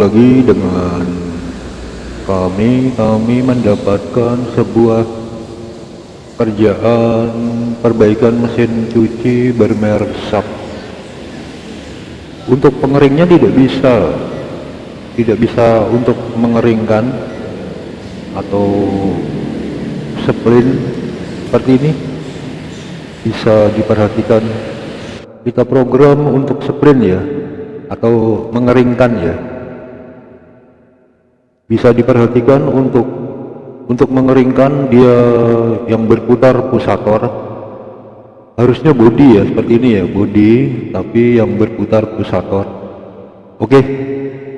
lagi dengan kami kami mendapatkan sebuah kerjaan perbaikan mesin cuci bermerek SAP untuk pengeringnya tidak bisa tidak bisa untuk mengeringkan atau splin seperti ini. Bisa diperhatikan. Kita program untuk sprint ya atau mengeringkan ya bisa diperhatikan untuk untuk mengeringkan dia yang berputar pusator. Harusnya body ya seperti ini ya body tapi yang berputar pusator. Oke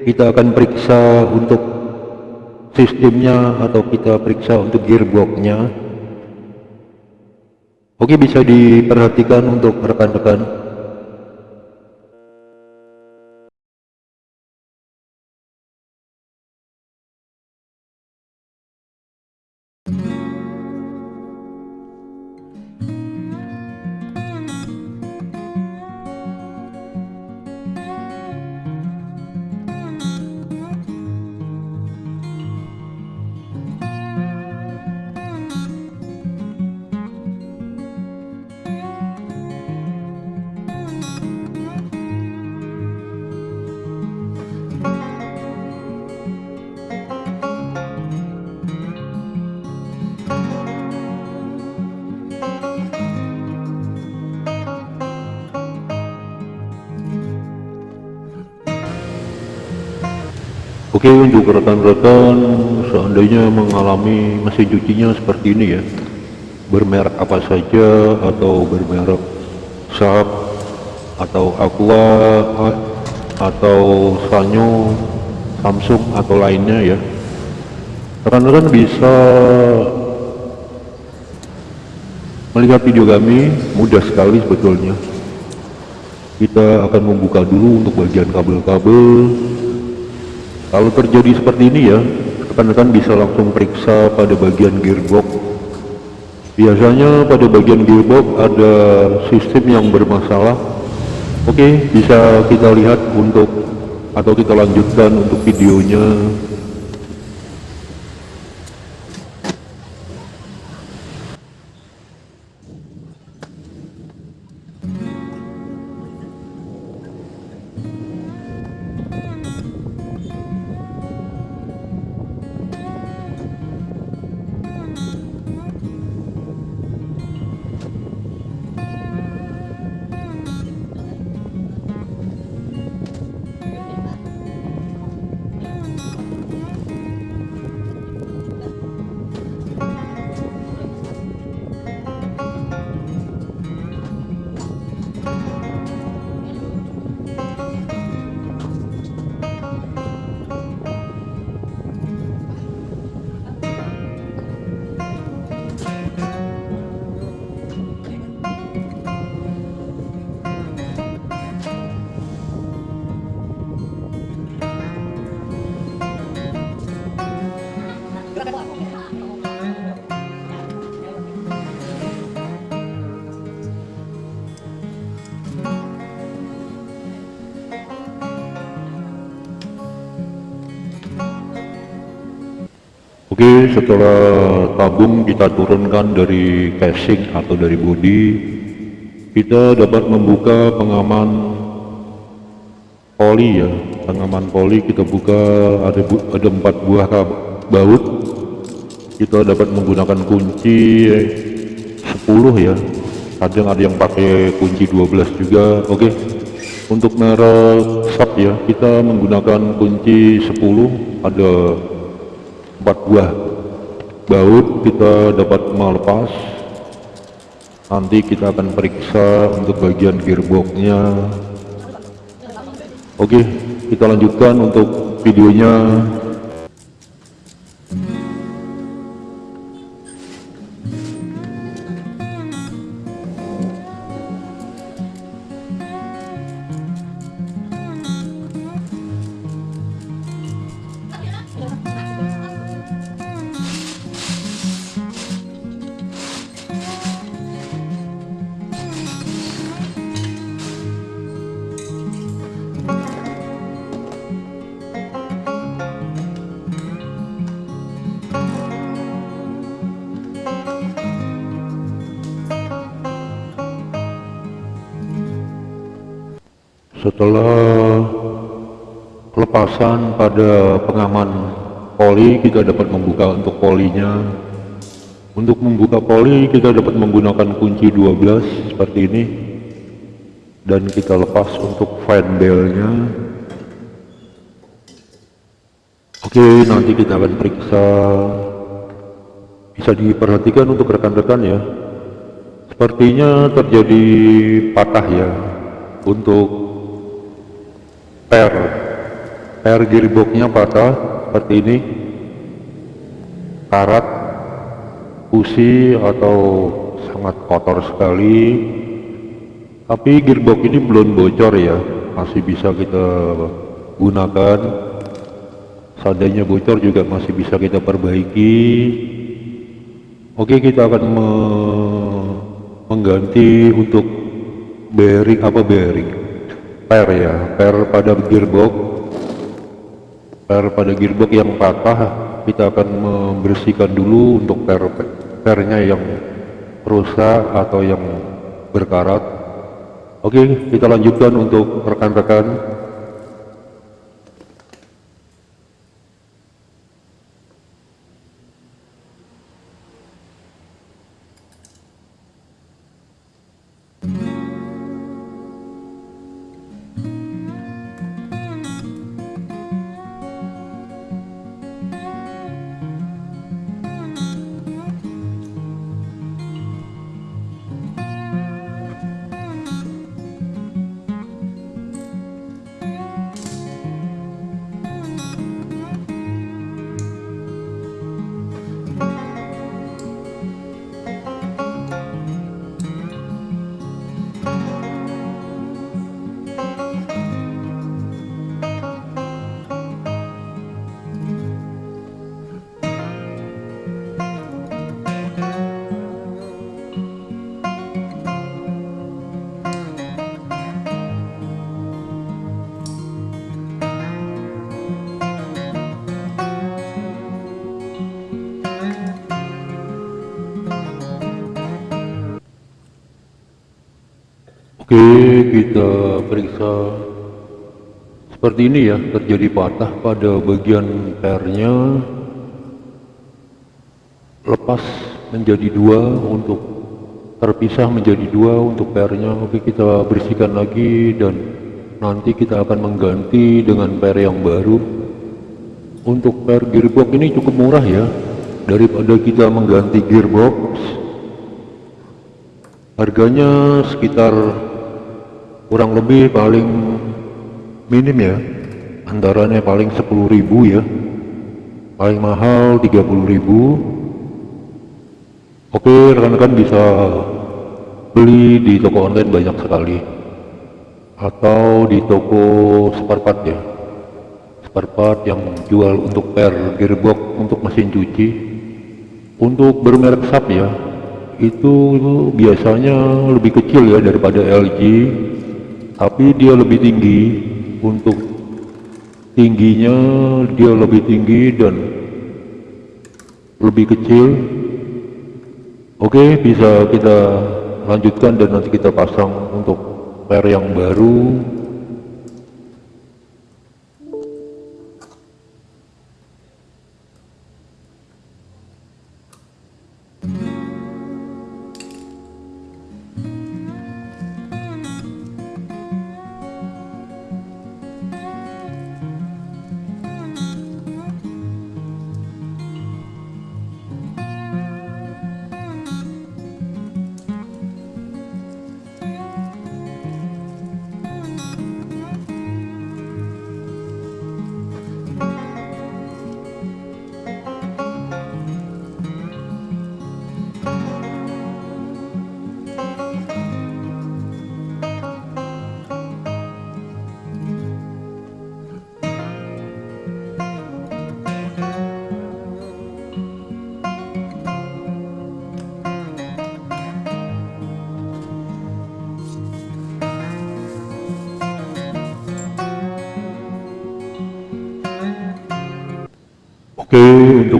kita akan periksa untuk sistemnya atau kita periksa untuk gearboxnya. Oke bisa diperhatikan untuk rekan-rekan Oke untuk rekan-rekan seandainya mengalami mesin cucinya seperti ini ya. Bermerek apa saja atau bermerek Sharp atau Aqua atau Sanyo Samsung atau lainnya ya. Rekan-rekan bisa melihat video kami mudah sekali sebetulnya. Kita akan membuka dulu untuk bagian kabel-kabel kalau terjadi seperti ini ya rekan-rekan bisa langsung periksa pada bagian gearbox. Biasanya pada bagian gearbox ada sistem yang bermasalah. Oke bisa kita lihat untuk atau kita lanjutkan untuk videonya Oke setelah tabung kita turunkan dari casing atau dari bodi kita dapat membuka pengaman poli ya. Pengaman poli kita buka ada ada empat buah baut. Kita dapat menggunakan kunci 10 ya. Kadang ada yang pakai kunci 12 juga. Oke untuk merek sub ya kita menggunakan kunci 10 ada empat buah baut kita dapat melepas. Nanti kita akan periksa untuk bagian gearboxnya. Oke kita lanjutkan untuk videonya setelah lepasan pada pengaman poli kita dapat membuka untuk polinya. Untuk membuka poli kita dapat menggunakan kunci 12 seperti ini. Dan kita lepas untuk fan belnya. Oke nanti kita akan periksa. Bisa diperhatikan untuk rekan-rekan ya. Sepertinya terjadi patah ya. Untuk per. Per gearboxnya patah seperti ini. Karat busi atau sangat kotor sekali. Tapi gearbox ini belum bocor ya masih bisa kita gunakan. Seandainya bocor juga masih bisa kita perbaiki. Oke kita akan me mengganti untuk bearing apa bearing per ya per pada gearbox per pada gearbox yang patah kita akan membersihkan dulu untuk per pernya yang rusak atau yang berkarat. Oke kita lanjutkan untuk rekan-rekan kita periksa seperti ini ya, terjadi patah pada bagian pernya lepas menjadi dua untuk terpisah menjadi dua untuk pernya. Oke, kita bersihkan lagi dan nanti kita akan mengganti dengan per yang baru. Untuk per gearbox ini cukup murah ya, daripada kita mengganti gearbox harganya sekitar kurang lebih paling minim ya antaranya paling 10.000 ya. Paling mahal 30.000 oke rekan-rekan bisa beli di toko online banyak sekali. Atau di toko spare part ya. Spare part yang jual untuk per gearbox untuk mesin cuci. Untuk bermerek SAP ya itu biasanya lebih kecil ya daripada LG tapi dia lebih tinggi untuk tingginya dia lebih tinggi dan lebih kecil. Oke bisa kita lanjutkan dan nanti kita pasang untuk per yang baru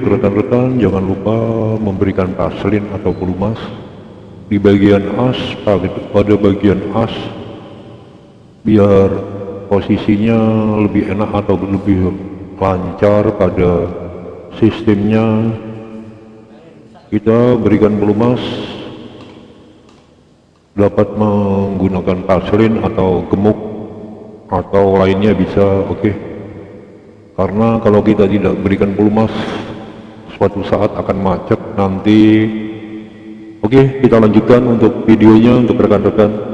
untuk rekan-rekan jangan lupa memberikan paslin atau pelumas di bagian as pada bagian as biar posisinya lebih enak atau lebih lancar pada sistemnya kita berikan pelumas dapat menggunakan paslin atau gemuk atau lainnya bisa oke okay. karena kalau kita tidak berikan pelumas suatu saat akan macet nanti. Oke kita lanjutkan untuk videonya untuk rekan-rekan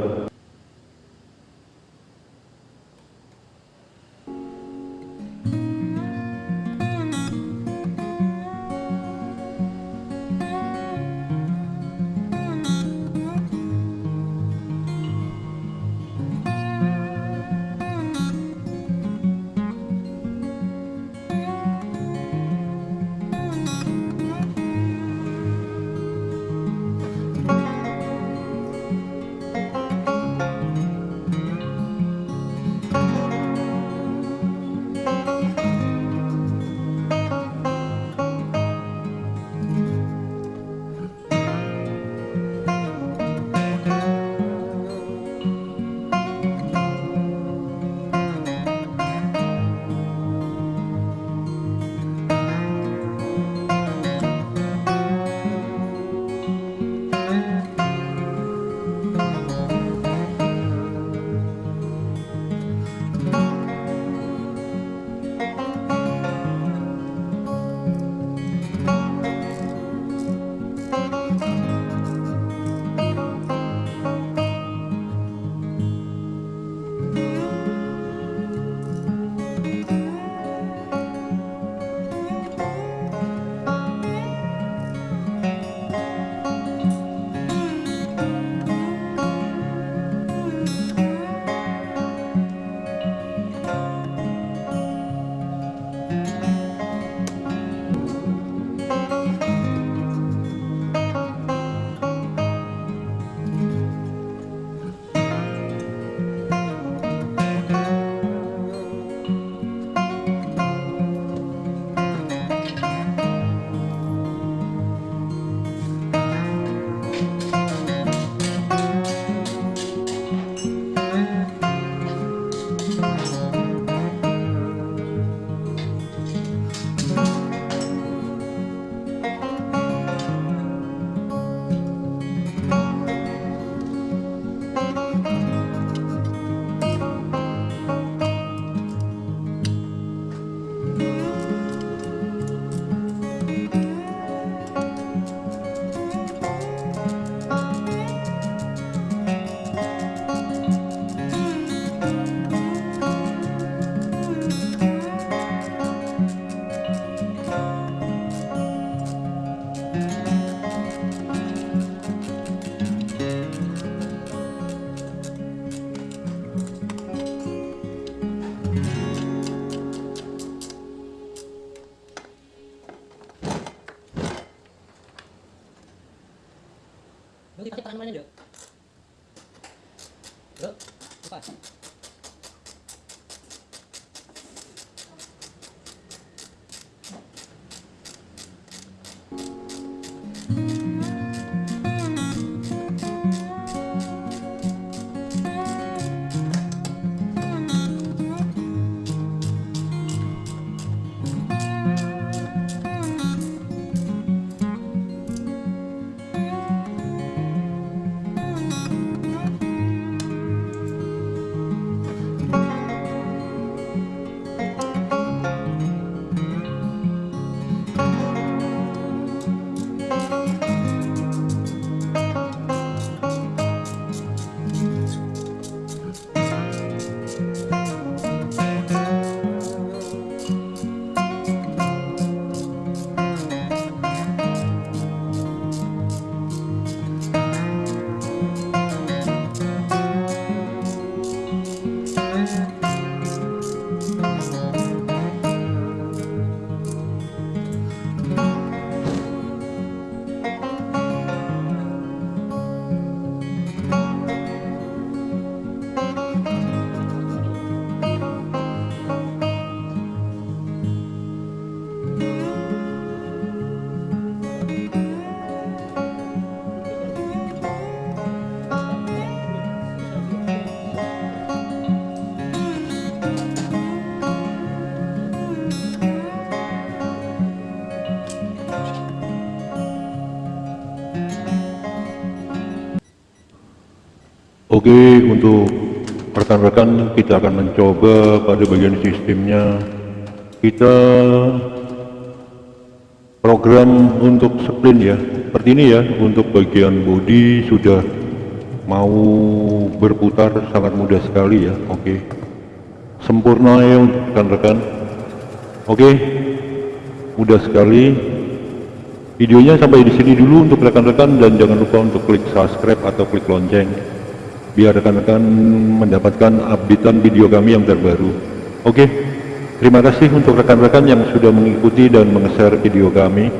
Oke, untuk rekan-rekan kita akan mencoba pada bagian sistemnya. Kita program untuk sprint ya. Seperti ini ya, untuk bagian body sudah mau berputar sangat mudah sekali ya. Oke. Sempurna ya untuk rekan-rekan. Oke. Mudah sekali. Videonya sampai di sini dulu untuk rekan-rekan dan jangan lupa untuk klik subscribe atau klik lonceng biar rekan-rekan mendapatkan updatean video kami yang terbaru. Oke, terima kasih untuk rekan-rekan yang sudah mengikuti dan meng-share video kami.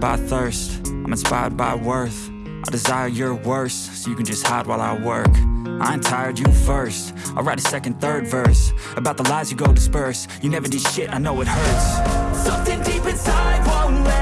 By thirst, I'm inspired by worth. I desire your worst, so you can just hide while I work. I ain't tired, you first. I'll write a second, third verse About the lies you go disperse. You never did shit, I know it hurts. Something deep inside won't let